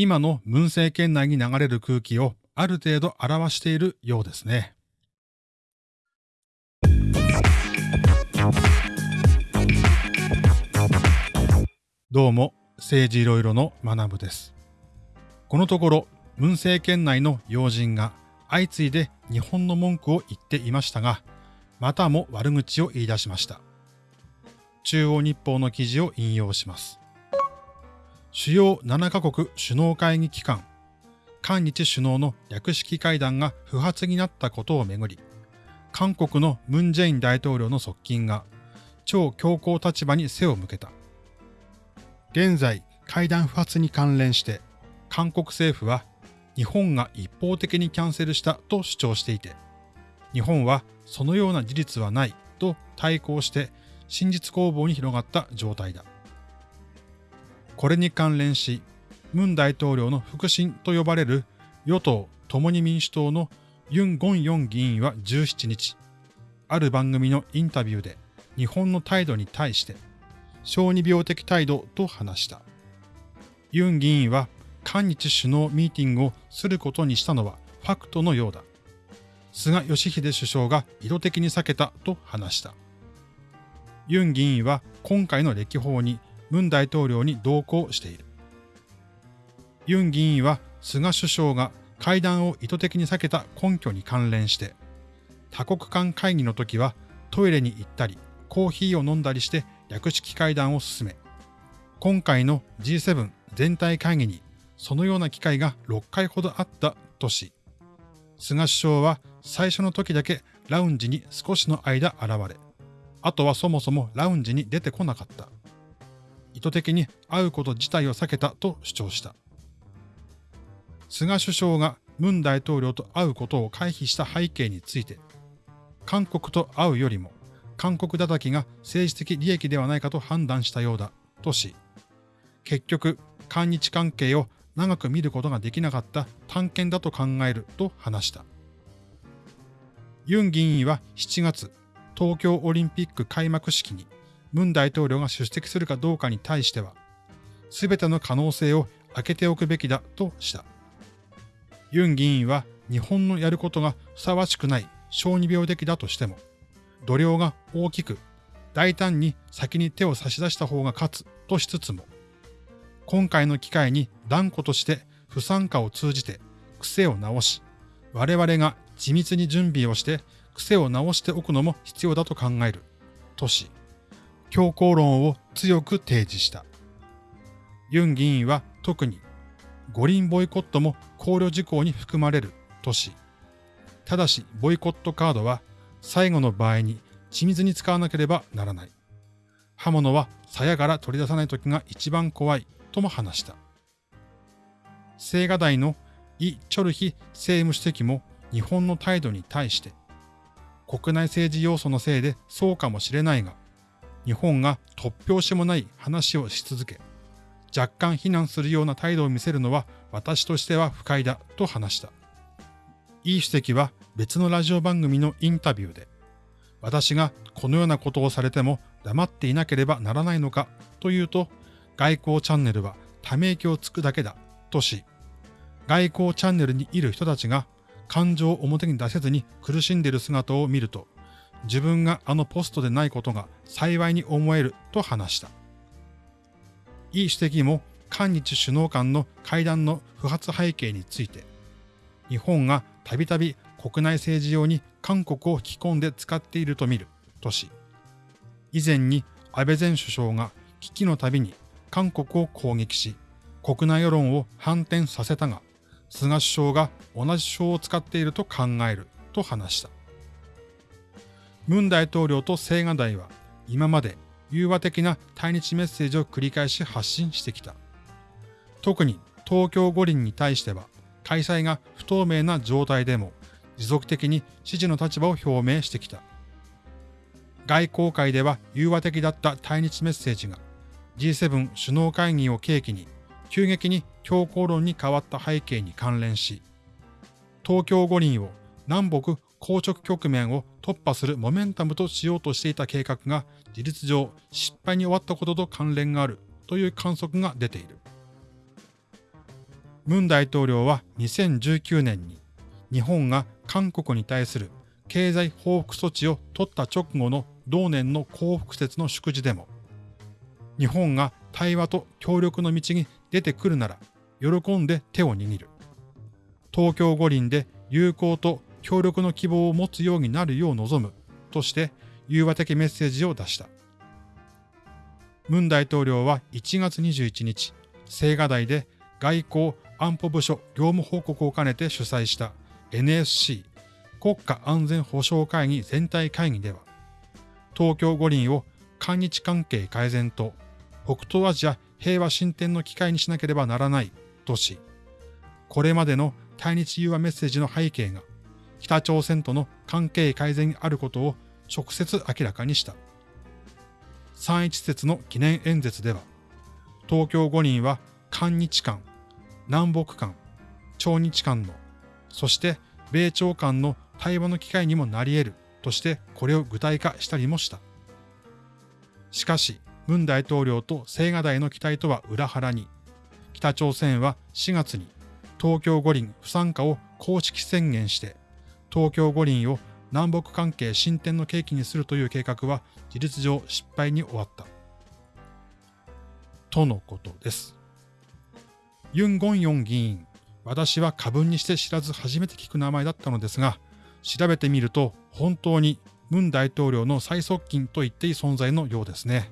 今の文政権内に流れる空気をある程度表しているようですね。どうも、政治いろいろの学部です。このところ、文政権内の要人が相次いで日本の文句を言っていましたが、またも悪口を言い出しました。中央日報の記事を引用します。主要7カ国首脳会議機関、韓日首脳の略式会談が不発になったことをめぐり、韓国のムン・ジェイン大統領の側近が超強硬立場に背を向けた。現在、会談不発に関連して、韓国政府は日本が一方的にキャンセルしたと主張していて、日本はそのような事実はないと対抗して真実攻防に広がった状態だ。これに関連し、ムン大統領の腹心と呼ばれる与党共に民主党のユン・ゴンヨン議員は17日、ある番組のインタビューで日本の態度に対して、小児病的態度と話した。ユン議員は韓日首脳ミーティングをすることにしたのはファクトのようだ。菅義偉首相が意図的に避けたと話した。ユン議員は今回の歴訪にムン大統領に同行している。ユン議員は菅首相が会談を意図的に避けた根拠に関連して、多国間会議の時はトイレに行ったり、コーヒーを飲んだりして略式会談を進め、今回の G7 全体会議にそのような機会が6回ほどあったとし、菅首相は最初の時だけラウンジに少しの間現れ、あとはそもそもラウンジに出てこなかった。意図的に会うこと自体を避けたと主張した。菅首相がムン大統領と会うことを回避した背景について、韓国と会うよりも韓国叩きが政治的利益ではないかと判断したようだとし、結局、韓日関係を長く見ることができなかった探検だと考えると話した。ユン議員は7月、東京オリンピック開幕式にムン大統領が出席するかどうかに対しては、すべての可能性を開けておくべきだとした。ユン議員は日本のやることがふさわしくない小児病的だとしても、度量が大きく、大胆に先に手を差し出した方が勝つとしつつも、今回の機会に断固として不参加を通じて癖を直し、我々が緻密に準備をして癖を直しておくのも必要だと考える、とし、強硬論を強く提示した。ユン議員は特に五輪ボイコットも考慮事項に含まれるとし、ただしボイコットカードは最後の場合に緻密に使わなければならない。刃物は鞘から取り出さない時が一番怖いとも話した。青瓦台のイ・チョルヒ政務主席も日本の態度に対して、国内政治要素のせいでそうかもしれないが、日本が突拍子もない話をし続け、若干非難するような態度を見せるのは私としては不快だと話した。イ主席は別のラジオ番組のインタビューで、私がこのようなことをされても黙っていなければならないのかというと、外交チャンネルはため息をつくだけだとし、外交チャンネルにいる人たちが感情を表に出せずに苦しんでいる姿を見ると、自分があのポストでないことが幸いに思えると話した。イ主席も韓日首脳間の会談の不発背景について、日本がたびたび国内政治用に韓国を引き込んで使っていると見るとし、以前に安倍前首相が危機のたびに韓国を攻撃し、国内世論を反転させたが、菅首相が同じ手法を使っていると考えると話した。ムン大統領と青瓦台は今まで融和的な対日メッセージを繰り返し発信してきた。特に東京五輪に対しては開催が不透明な状態でも持続的に支持の立場を表明してきた。外交界では融和的だった対日メッセージが G7 首脳会議を契機に急激に強硬論に変わった背景に関連し、東京五輪を南北硬直局面を突破するモメンタムとしようとしていた計画が事実上失敗に終わったことと関連があるという観測が出ている。ムン大統領は2019年に日本が韓国に対する経済報復措置を取った直後の同年の幸福節の祝辞でも、日本が対話と協力の道に出てくるなら、喜んで手を握る。東京五輪で友好と協力の希望を持つようになるよう望むとして融和的メッセージを出した。ムン大統領は1月21日、青瓦台で外交安保部署業務報告を兼ねて主催した NSC 国家安全保障会議全体会議では、東京五輪を韓日関係改善と北東アジア平和進展の機会にしなければならないとし、これまでの対日融和メッセージの背景が北朝鮮との関係改善にあることを直接明らかにした。三一節の記念演説では、東京五輪は韓日間、南北間、朝日間の、そして米朝間の対話の機会にもなり得るとしてこれを具体化したりもした。しかし、文大統領と青瓦台の期待とは裏腹に、北朝鮮は4月に東京五輪不参加を公式宣言して、東京五輪を南北関係進展の契機にするという計画は事実上失敗に終わった。とのことです。ユン・ゴンヨン議員、私は過分にして知らず初めて聞く名前だったのですが、調べてみると本当にムン大統領の最側近と言っていい存在のようですね。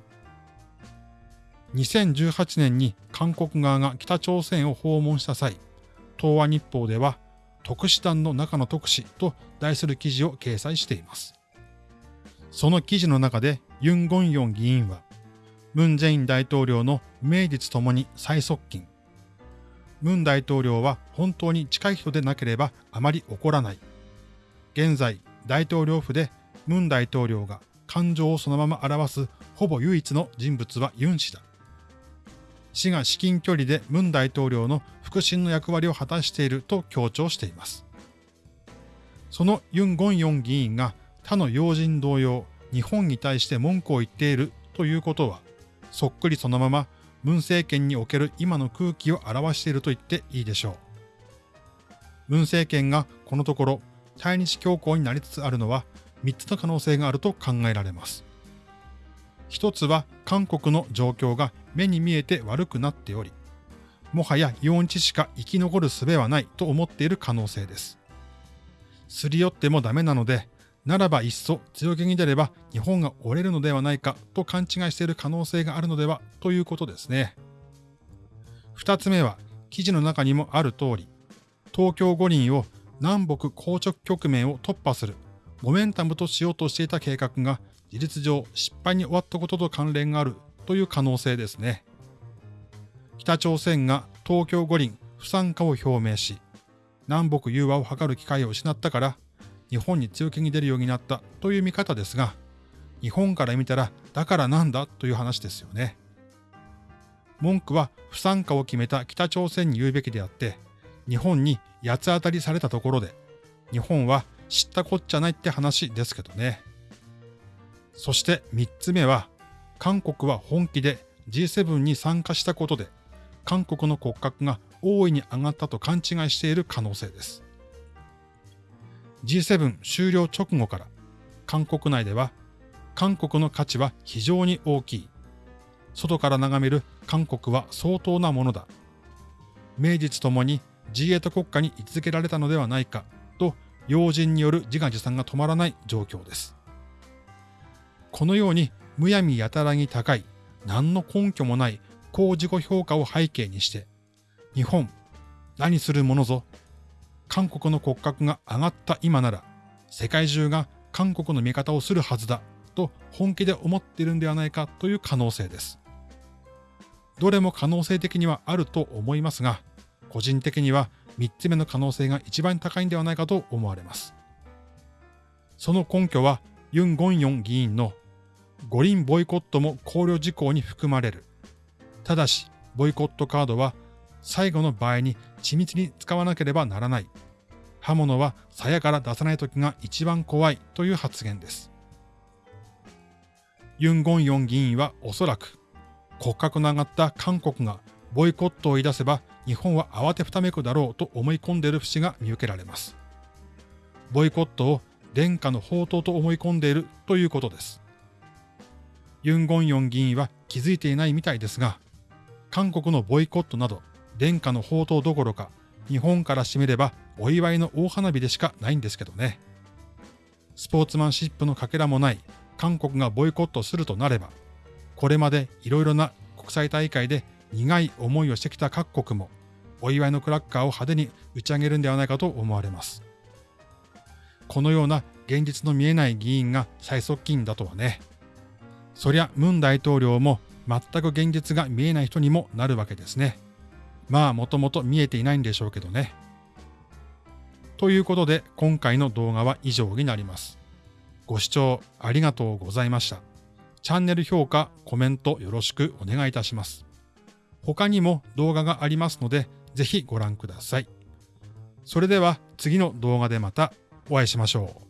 2018年に韓国側が北朝鮮を訪問した際、東亜日報では特使団の中の特使と題する記事を掲載しています。その記事の中でユン・ゴンヨン議員は、ムン・ジェイン大統領の名実ともに最側近。ムン大統領は本当に近い人でなければあまり怒らない。現在、大統領府でムン大統領が感情をそのまま表すほぼ唯一の人物はユン氏だ。氏が至近距離でムン大統領の腹心の役割を果たしていると強調しています。そのユン・ゴンヨン議員が他の要人同様、日本に対して文句を言っているということは、そっくりそのまま文政権における今の空気を表していると言っていいでしょう。文政権がこのところ対日強硬になりつつあるのは3つの可能性があると考えられます。一つは韓国の状況が目に見えて悪くなっており、もはや4日しか生き残る術はないと思っている可能性です。すり寄ってもダメなので、ならばいっそ強気に出れば日本が折れるのではないかと勘違いしている可能性があるのではということですね。二つ目は記事の中にもある通り、東京五輪を南北硬直局面を突破するモメンタムとしようとしていた計画が事実上失敗に終わったことと関連があるという可能性ですね。北朝鮮が東京五輪不参加を表明し、南北融和を図る機会を失ったから日本に強気に出るようになったという見方ですが、日本から見たらだからなんだという話ですよね。文句は不参加を決めた北朝鮮に言うべきであって、日本に八つ当たりされたところで、日本は知ったこっちゃないって話ですけどね。そして三つ目は、韓国は本気で G7 に参加したことで、韓国の骨格が大いに上がったと勘違いしている可能性です。G7 終了直後から、韓国内では、韓国の価値は非常に大きい。外から眺める韓国は相当なものだ。名実ともに G8 国家に位置づけられたのではないかと要人による自画自賛が止まらない状況です。このようにむやみやたらに高い何の根拠もない高自己評価を背景にして日本何するものぞ韓国の骨格が上がった今なら世界中が韓国の味方をするはずだと本気で思っているんではないかという可能性です。どれも可能性的にはあると思いますが、個人的には3つ目の可能性が一番高いんではないかと思われます。その根拠はユン・ゴンヨン議員の五輪ボイコットも考慮事項に含まれる。ただし、ボイコットカードは最後の場合に緻密に使わなければならない。刃物は鞘から出さない時が一番怖いという発言です。ユン・ゴンヨン議員はおそらく骨格の上がった韓国がボイコットを言い出せば日本は慌てふためくだろうと思い込んでいる節が見受けられます。ボイコットを殿下の宝刀と思い込んでいるということです。ユン・ゴンヨン議員は気づいていないみたいですが、韓国のボイコットなど殿下の宝刀どころか日本からしてみればお祝いの大花火でしかないんですけどね。スポーツマンシップのかけらもない韓国がボイコットするとなれば、これまでいろいろな国際大会で苦い思いをしてきた各国も、お祝いのクラッカーを派手に打ち上げるんではないかと思われます。このような現実の見えない議員が最側近だとはね。そりゃ、ムン大統領も全く現実が見えない人にもなるわけですね。まあ、もともと見えていないんでしょうけどね。ということで、今回の動画は以上になります。ご視聴ありがとうございました。チャンネル評価、コメントよろしくお願いいたします。他にも動画がありますので、ぜひご覧ください。それでは次の動画でまたお会いしましょう。